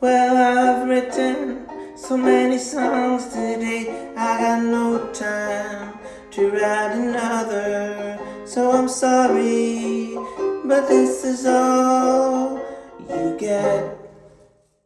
Well, I've written so many songs today I got no time to write another. So I'm sorry, but this is all you get.